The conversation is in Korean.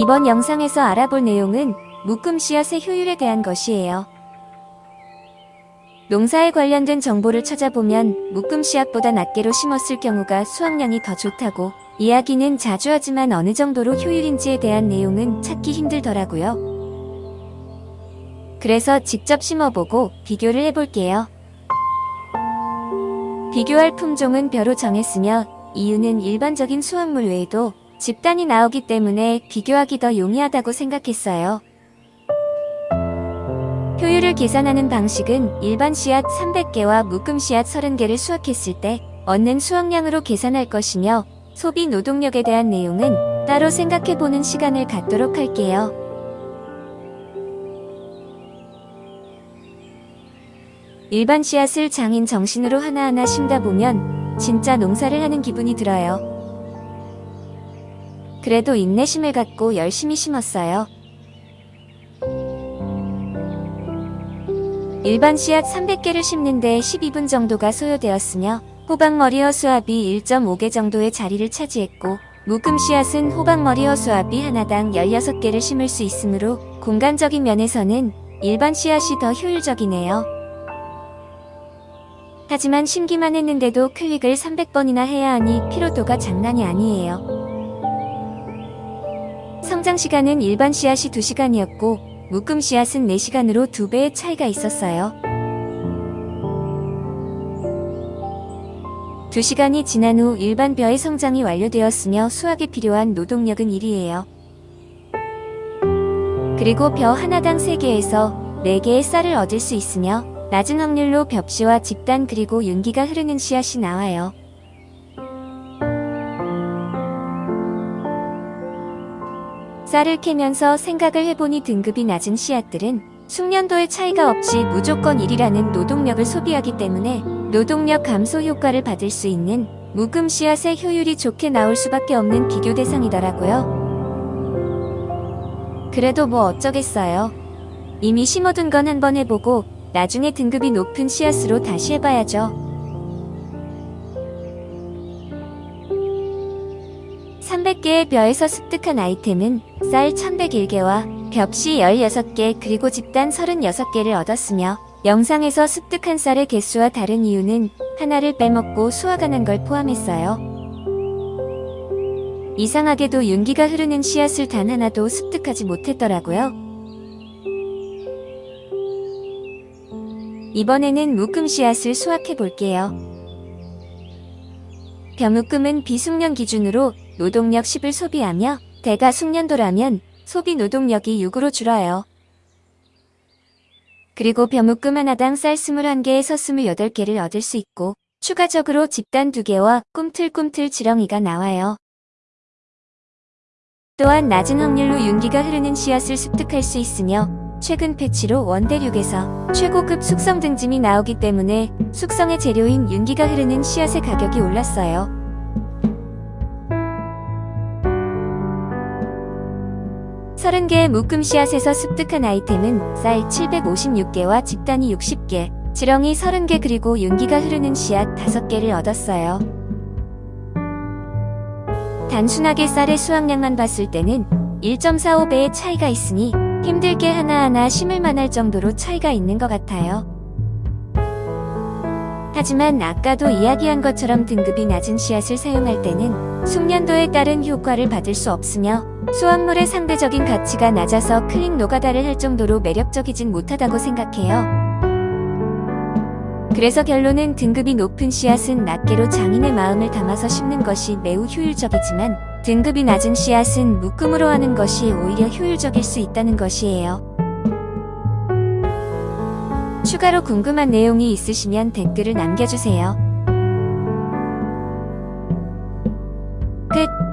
이번 영상에서 알아볼 내용은 묶음 씨앗의 효율에 대한 것이에요. 농사에 관련된 정보를 찾아보면 묶음 씨앗보다 낱개로 심었을 경우가 수확량이 더 좋다고 이야기는 자주 하지만 어느 정도로 효율인지에 대한 내용은 찾기 힘들더라고요. 그래서 직접 심어보고 비교를 해볼게요. 비교할 품종은 벼로 정했으며 이유는 일반적인 수확물 외에도 집단이 나오기 때문에 비교하기 더 용이하다고 생각했어요. 효율을 계산하는 방식은 일반 씨앗 300개와 묶음 씨앗 30개를 수확했을 때 얻는 수확량으로 계산할 것이며 소비 노동력에 대한 내용은 따로 생각해보는 시간을 갖도록 할게요. 일반 씨앗을 장인 정신으로 하나하나 심다 보면 진짜 농사를 하는 기분이 들어요. 그래도 인내심을 갖고 열심히 심었어요. 일반 씨앗 300개를 심는데 12분 정도가 소요되었으며 호박머리 허수아비 1.5개 정도의 자리를 차지했고 묶음 씨앗은 호박머리 허수아비 하나당 16개를 심을 수 있으므로 공간적인 면에서는 일반 씨앗이 더 효율적이네요. 하지만 심기만 했는데도 클릭을 300번이나 해야 하니 피로도가 장난이 아니에요. 성장 시간은 일반 씨앗이 2시간이었고 묶음 씨앗은 4시간으로 2배의 차이가 있었어요. 2시간이 지난 후 일반 벼의 성장이 완료되었으며 수확에 필요한 노동력은 1이에요. 그리고 벼 하나당 3개에서 4개의 쌀을 얻을 수 있으며 낮은 확률로 벽시와 집단 그리고 윤기가 흐르는 씨앗이 나와요. 쌀을 캐면서 생각을 해보니 등급이 낮은 씨앗들은 숙련도의 차이가 없이 무조건 1이라는 노동력을 소비하기 때문에 노동력 감소 효과를 받을 수 있는 묵음 씨앗의 효율이 좋게 나올 수밖에 없는 비교 대상이더라고요. 그래도 뭐 어쩌겠어요. 이미 심어둔 건 한 번 해보고 나중에 등급이 높은 씨앗으로 다시 해봐야죠. 300개의 벼에서 습득한 아이템은 쌀 1101개와 벽시 16개 그리고 집단 36개를 얻었으며 영상에서 습득한 쌀의 개수와 다른 이유는 하나를 빼먹고 수확 안 한 걸 포함했어요. 이상하게도 윤기가 흐르는 씨앗을 단 하나도 습득하지 못했더라고요. 이번에는 묶음 씨앗을 수확해 볼게요. 벼묶음은 비숙련 기준으로 노동력 10을 소비하며 대가 숙련도라면 소비 노동력이 6으로 줄어요. 그리고 벼묶음 하나당 쌀 21개에서 28개를 얻을 수 있고 추가적으로 집단 2개와 꿈틀꿈틀 지렁이가 나와요. 또한 낮은 확률로 윤기가 흐르는 씨앗을 습득할 수 있으며 최근 패치로 원대륙에서 최고급 숙성 등짐이 나오기 때문에 숙성의 재료인 윤기가 흐르는 씨앗의 가격이 올랐어요. 30개의 묶음 씨앗에서 습득한 아이템은 쌀 756개와 집단이 60개, 지렁이 30개 그리고 윤기가 흐르는 씨앗 5개를 얻었어요. 단순하게 쌀의 수확량만 봤을 때는 1.45배의 차이가 있으니 힘들게 하나하나 심을 만 할 정도로 차이가 있는 것 같아요. 하지만 아까도 이야기한 것처럼 등급이 낮은 씨앗을 사용할 때는 숙련도에 따른 효과를 받을 수 없으며 수확물의 상대적인 가치가 낮아서 클릭 노가다를 할 정도로 매력적이진 못하다고 생각해요. 그래서 결론은 등급이 높은 씨앗은 낱개로 장인의 마음을 담아서 심는 것이 매우 효율적이지만 등급이 낮은 씨앗은 묶음으로 하는 것이 오히려 효율적일 수 있다는 것이에요. 추가로 궁금한 내용이 있으시면 댓글을 남겨주세요. 끝